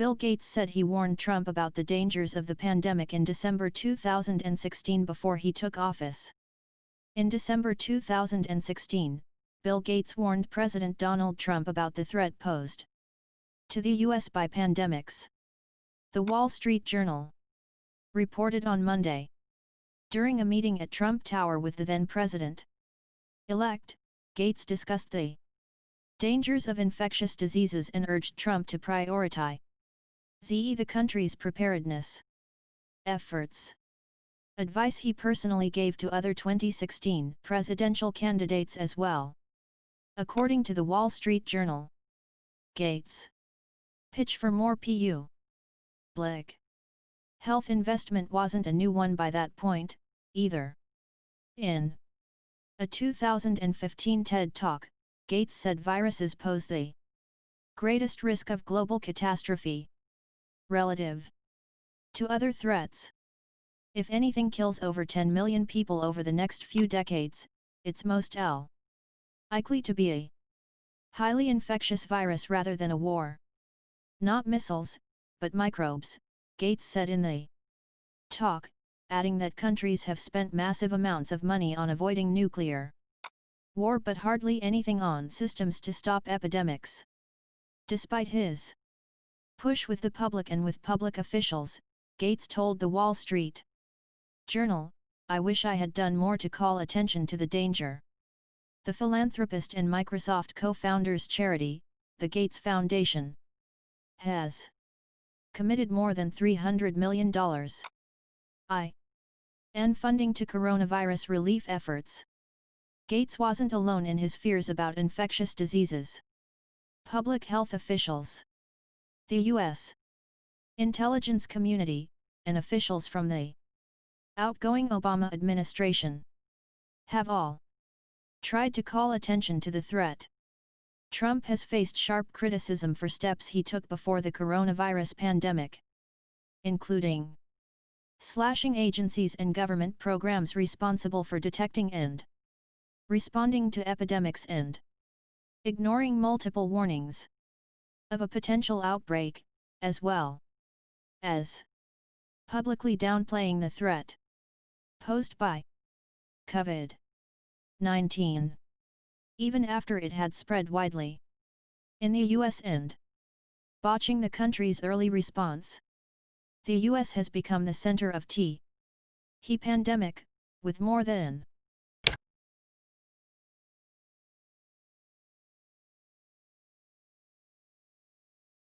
Bill Gates said he warned Trump about the dangers of the pandemic in December 2016 before he took office. In December 2016, Bill Gates warned President Donald Trump about the threat posed to the U.S. by pandemics. The Wall Street Journal reported on Monday. During a meeting at Trump Tower with the then-president elect, Gates discussed the dangers of infectious diseases and urged Trump to prioritize ZE the country's preparedness efforts. Advice he personally gave to other 2016 presidential candidates as well. According to the Wall Street Journal, Gates pitch for more PU. Blick. Health investment wasn't a new one by that point, either. In a 2015 TED Talk, Gates said viruses pose the greatest risk of global catastrophe relative to other threats. If anything kills over 10 million people over the next few decades, it's most likely to be a highly infectious virus rather than a war. Not missiles, but microbes, Gates said in the talk, adding that countries have spent massive amounts of money on avoiding nuclear war but hardly anything on systems to stop epidemics. Despite his push with the public and with public officials, Gates told the Wall Street Journal, I wish I had done more to call attention to the danger. The philanthropist and Microsoft co-founder's charity, the Gates Foundation, has committed more than $300 million I. N funding to coronavirus relief efforts. Gates wasn't alone in his fears about infectious diseases. Public health officials the U.S. intelligence community, and officials from the outgoing Obama administration have all tried to call attention to the threat. Trump has faced sharp criticism for steps he took before the coronavirus pandemic, including slashing agencies and government programs responsible for detecting and responding to epidemics and ignoring multiple warnings of a potential outbreak, as well as publicly downplaying the threat posed by COVID-19, even after it had spread widely in the US and botching the country's early response. The US has become the center of T. He pandemic, with more than